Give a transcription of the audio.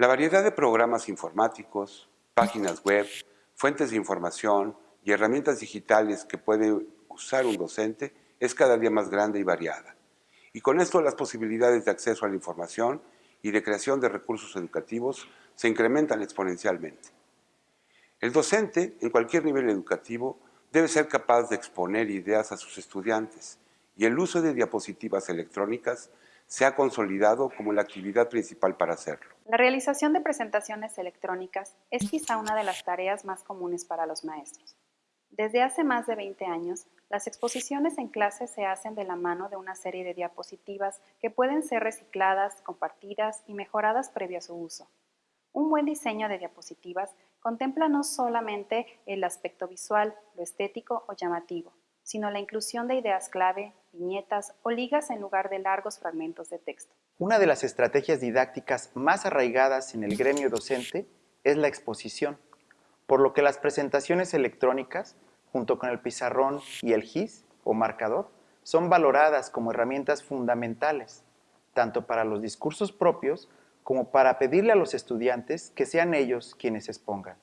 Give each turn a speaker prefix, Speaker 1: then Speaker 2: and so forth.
Speaker 1: La variedad de programas informáticos, páginas web, fuentes de información y herramientas digitales que puede usar un docente es cada día más grande y variada. Y con esto las posibilidades de acceso a la información y de creación de recursos educativos se incrementan exponencialmente. El docente, en cualquier nivel educativo, debe ser capaz de exponer ideas a sus estudiantes y el uso de diapositivas electrónicas se ha consolidado como la actividad principal para hacerlo.
Speaker 2: La realización de presentaciones electrónicas es quizá una de las tareas más comunes para los maestros. Desde hace más de 20 años, las exposiciones en clase se hacen de la mano de una serie de diapositivas que pueden ser recicladas, compartidas y mejoradas previo a su uso. Un buen diseño de diapositivas contempla no solamente el aspecto visual, lo estético o llamativo, sino la inclusión de ideas clave, viñetas o ligas en lugar de largos fragmentos de texto.
Speaker 3: Una de las estrategias didácticas más arraigadas en el gremio docente es la exposición, por lo que las presentaciones electrónicas junto con el pizarrón y el GIS o marcador, son valoradas como herramientas fundamentales, tanto para los discursos propios como para pedirle a los estudiantes que sean ellos quienes expongan.